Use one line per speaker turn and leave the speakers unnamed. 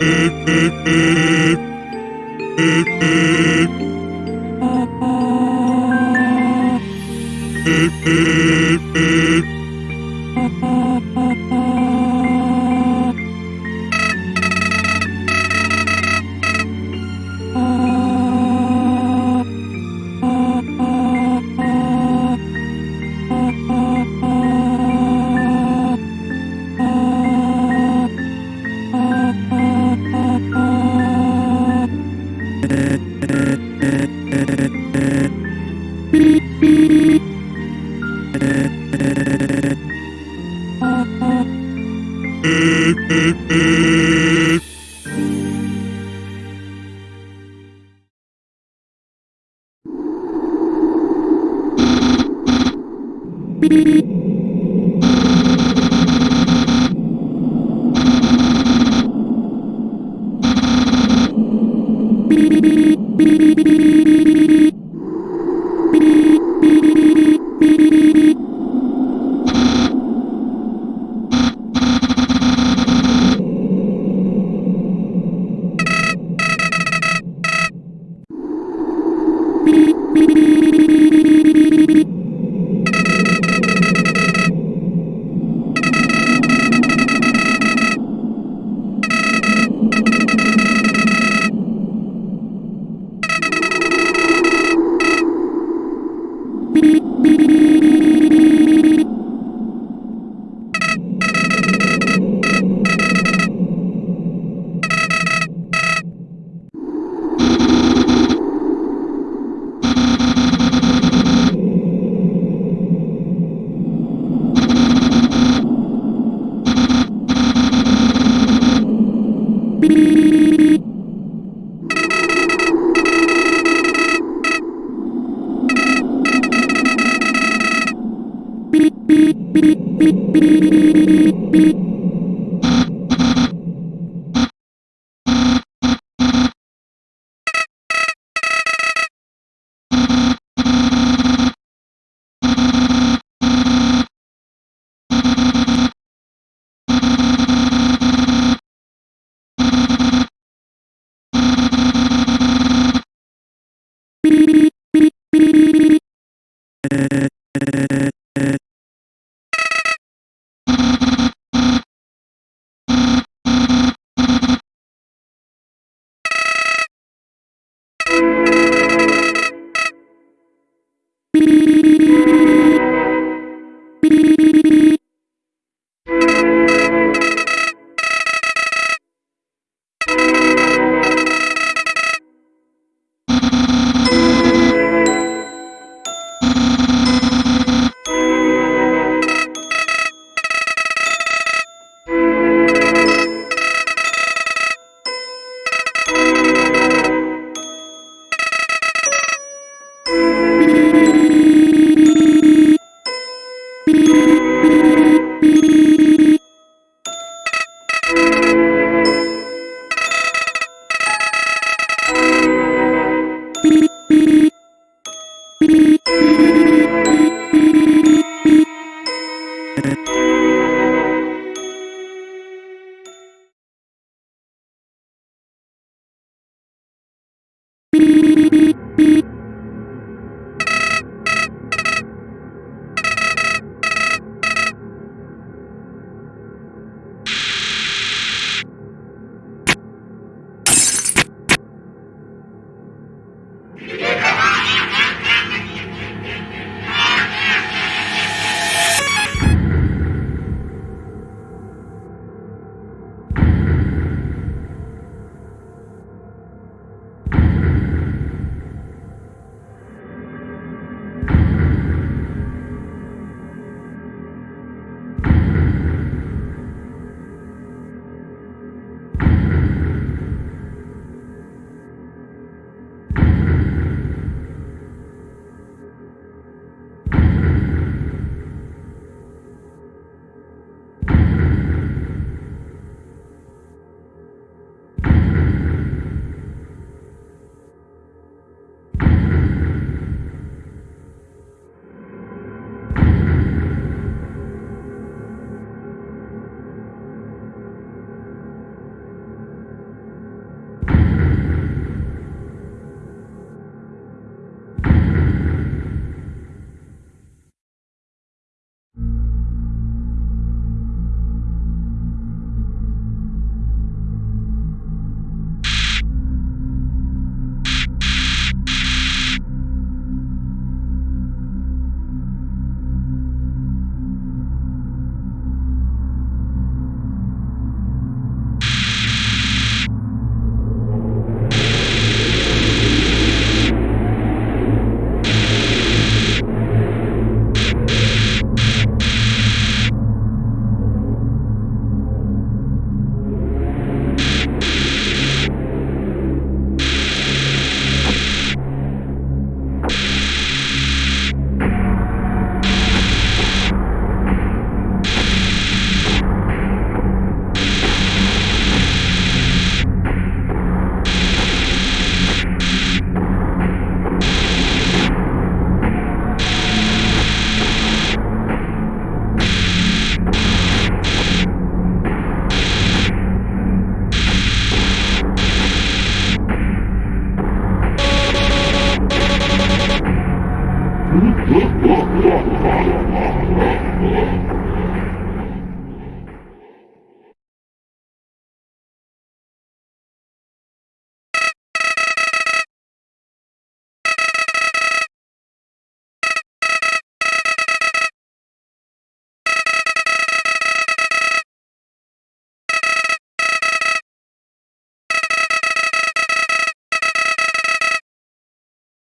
beep, beep, beep. Beep beep. Yeah.